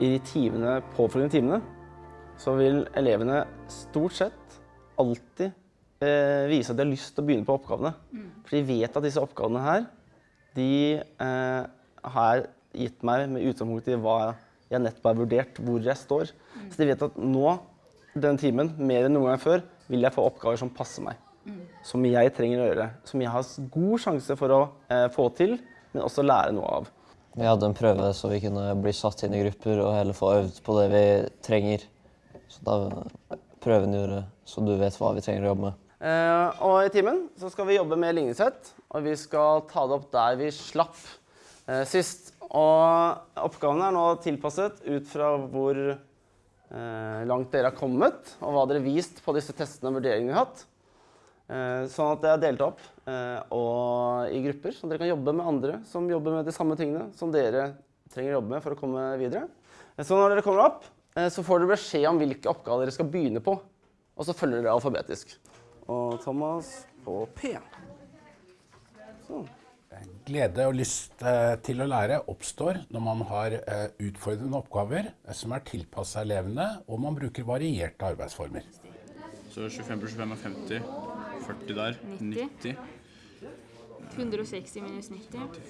i de timene, påfølgende timene så vil elevene stort sett alltid eh, vise at de har lyst til å begynne på oppgavene. For de vet at disse oppgavene her, de eh, har gitt meg med utgangspunkt i hva jeg nettopp har vurdert, hvor jeg står. Så de vet at nå, den timen, mer enn noen gang før, vil jeg få oppgaver som passer meg. Som jeg trenger å gjøre. Som jeg har god sjanse for å eh, få til, men også lære noe av. Vi hadde en prøve så vi kunne bli satt inn i grupper og heller få øvd på det vi trenger. Så da prøven gjorde så du vet hva vi trenger å jobbe med. Eh, og i timen så skal vi jobbe med ligningssett, og vi skal ta det opp der vi slapp eh, sist. Og oppgavene er nå tilpasset ut fra hvor eh, langt dere har kommet, og hva dere har vist på disse testene og vurderingene vi har hatt. Eh, sånn at det er delt opp eh, og i grupper, så dere kan jobbe med andre som jobber med de samme tingene som dere trenger å jobbe med for å komme videre. Eh, Så når dere kommer opp, så får dere beskjed om hvilke oppgaver dere skal begynne på. Og så følger dere alfabetisk. Og Thomas på P. Sånn. Glede og lyst til å lære oppstår når man har utfordrende oppgaver som er tilpassa elevene, og man bruker varierte arbeidsformer. Så 25 pluss 25 er 50. 40 der. 90. 90. 160 minus 90.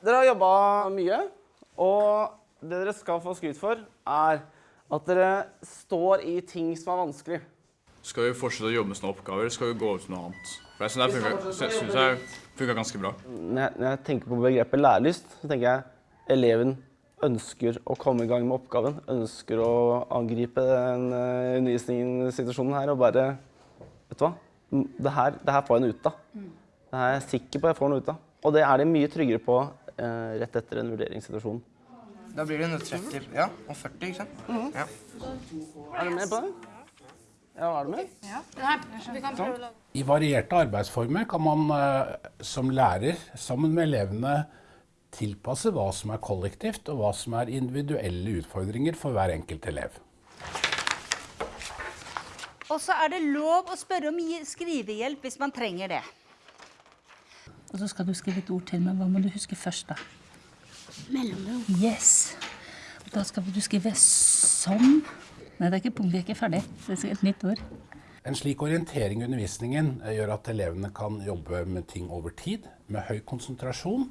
Dere har jobba mye, og det dere skal få skryt for, er at dere står i ting som er vanskelig. Skal vi fortsette å jobbe med sånne oppgaver, eller skal vi gå over til noe annet? For jeg synes det funka ganske bra. Når jeg, når jeg tenker på begrepet lærelyst, så tenker jeg eleven ønsker å komme i gang med oppgaven. Ønsker å angripe den uh, undervisningssituasjonen her og bare Vet du hva? Det her, det her får jeg noe ut av. Det her er jeg sikker på jeg får noe ut av. Og det er de mye tryggere på eh, rett etter en vurderingssituasjon. Da blir det 130 ja, og 40, ikke sant? Ja. Er du med på det? Ja, er du med? Vi kan prøve å lage I varierte arbeidsformer kan man eh, som lærer sammen med elevene tilpasse hva som er kollektivt, og hva som er individuelle utfordringer for hver enkelt elev. Og så er det lov å spørre om skrivehjelp hvis man trenger det. Og så skal du skrive et ord til, men hva må du huske først, da? Mellomrom. Yes. Og da skal du skrive som Nei, det er ikke punkt, vi er ikke ferdig. Det er et nytt ord. En slik orientering i undervisningen eh, gjør at elevene kan jobbe med ting over tid, med høy konsentrasjon,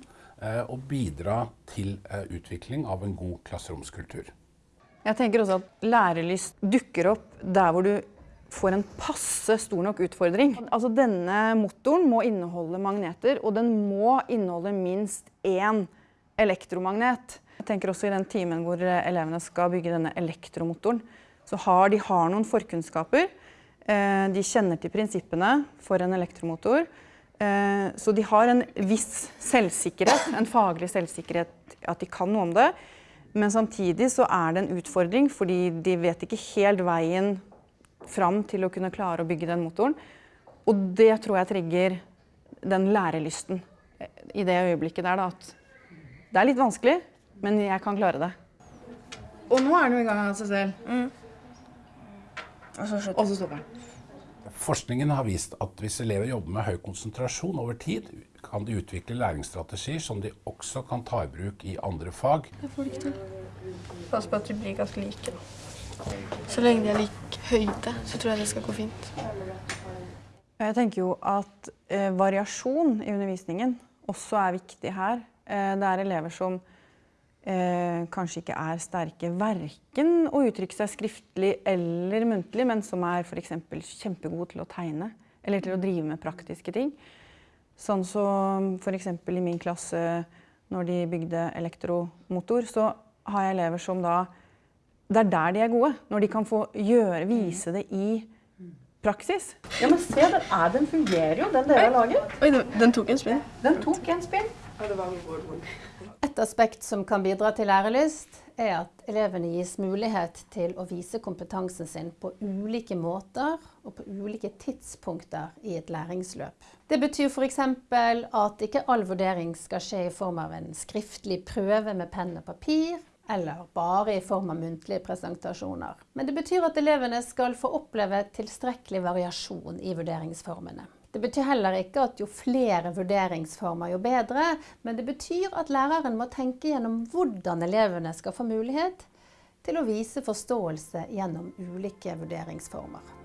og bidra til eh, utvikling av en god klasseromskultur. Jeg tenker også at lærelyst dukker opp der hvor du får en passe stor nok utfordring. Altså Denne motoren må inneholde magneter, og den må inneholde minst én elektromagnet. Jeg tenker også I den timen hvor eh, elevene skal bygge denne elektromotoren, så har de har noen forkunnskaper. Eh, De kjenner til prinsippene for en elektromotor. Eh, Så de har en viss selvsikkerhet, en faglig selvsikkerhet, at de kan noe om det. Men samtidig så er det en utfordring, fordi de vet ikke helt veien fram til å kunne klare å bygge den motoren. Og det tror jeg trigger den lærelysten i det øyeblikket der, da, at det er litt vanskelig, men jeg kan klare det. Og nå er den jo i gang av seg selv. Mm. Og så stopper den. Forskningen har vist at hvis elever jobber med høy konsentrasjon over tid, kan de utvikle læringsstrategier som de også kan ta i bruk i andre fag. Jeg får det ikke til. Pass på at de blir ganske like. Så lenge de er lik høyde, så tror jeg det skal gå fint. Jeg tenker jo at eh, variasjon i undervisningen også er viktig her. Eh, det er elever som eh, kanskje ikke er sterke verken å uttrykke seg skriftlig eller muntlig, men som er f.eks. kjempegod til å tegne eller til å drive med praktiske ting. Sånn som f.eks. i min klasse når de bygde elektromotor, så har jeg elever som da Det er der de er gode. Når de kan få gjøre, vise det i praksis. Ja, men se, den, er, den fungerer jo, den dere har laget. Oi, den, tok en spinn. Den tok en spinn. Et aspekt som kan bidra til lærelyst, er at elevene gis mulighet til å vise kompetansen sin på ulike måter og på ulike tidspunkter i et læringsløp. Det betyr f.eks. at ikke all vurdering skal skje i form av en skriftlig prøve med penn og papir, eller bare i form av muntlige presentasjoner. Men det betyr at elevene skal få oppleve tilstrekkelig variasjon i vurderingsformene. Det betyr heller ikke at jo flere vurderingsformer, jo bedre. Men det betyr at læreren må tenke gjennom hvordan elevene skal få mulighet til å vise forståelse gjennom ulike vurderingsformer.